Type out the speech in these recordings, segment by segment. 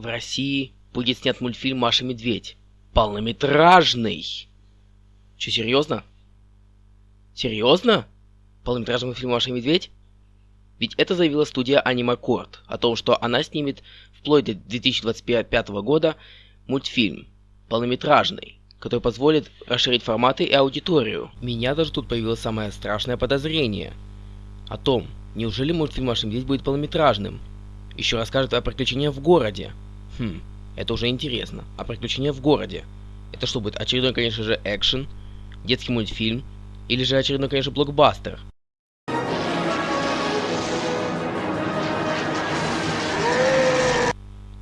в России будет снят мультфильм «Маша Медведь». Полнометражный! Че, серьезно? Серьезно? Полнометражный мультфильм «Маша Медведь»? Ведь это заявила студия Анимакорд о том, что она снимет вплоть до 2025 года мультфильм полнометражный, который позволит расширить форматы и аудиторию. Меня даже тут появилось самое страшное подозрение о том, неужели мультфильм «Маша Медведь» будет полнометражным. Еще расскажет о приключениях в городе. Хм, это уже интересно. А приключения в городе? Это что будет? Очередной, конечно же, экшен, детский мультфильм, или же очередной, конечно, блокбастер?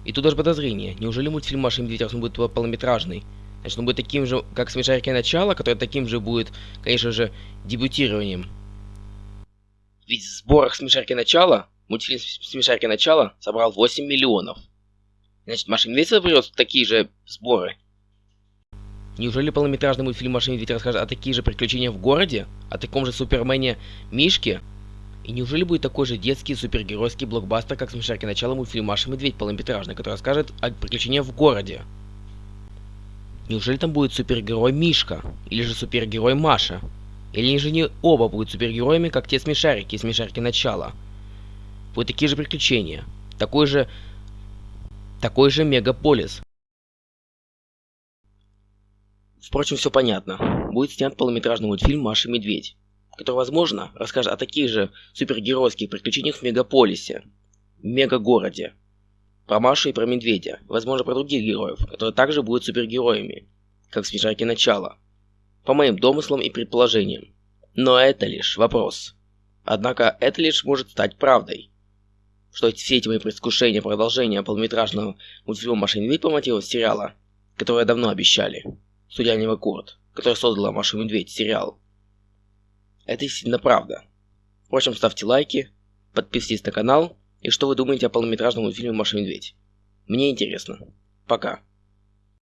И тут даже подозрение. Неужели мультфильм «Маша и Медведь», будет полнометражный, значит, он будет таким же, как «Смешарики. Начало», который таким же будет, конечно же, дебютированием. Ведь в сборах «Смешарики. Начало» мультфильм «Смешарики. Начало» собрал 8 миллионов. Значит, и Медведь соберет такие же сборы. Неужели полнометражный мультфильм «Маша и Медведь» расскажет о таких же приключениях в городе? О таком же Супермене Мишке? И неужели будет такой же детский супергеройский блокбастер, как смешарки начала мультфильм «Маша Медведь» полнометражный, который расскажет о приключениях в городе? Неужели там будет супергерой Мишка? Или же супергерой Маша? Или же не оба будут супергероями, как те смешарики и смешарки начала? Будут такие же приключения. Такой же... Такой же мегаполис. Впрочем, все понятно. Будет снят полнометражный мультфильм «Маша и Медведь» который, возможно, расскажет о таких же супергеройских приключениях в мегаполисе, мегагороде, про Машу и про Медведя, возможно, про других героев, которые также будут супергероями, как в Смешарке Начала, по моим домыслам и предположениям. Но это лишь вопрос. Однако это лишь может стать правдой. Что все эти мои предвкушения продолжения полнометражного мультфильма «Маша и Медведь» по мотивам сериала, которое давно обещали, судья Анимакурт, который создала «Машу и Медведь» сериал, это действительно правда. Впрочем, ставьте лайки, подписывайтесь на канал, и что вы думаете о полнометражном мультфильме «Маша и Медведь». Мне интересно. Пока.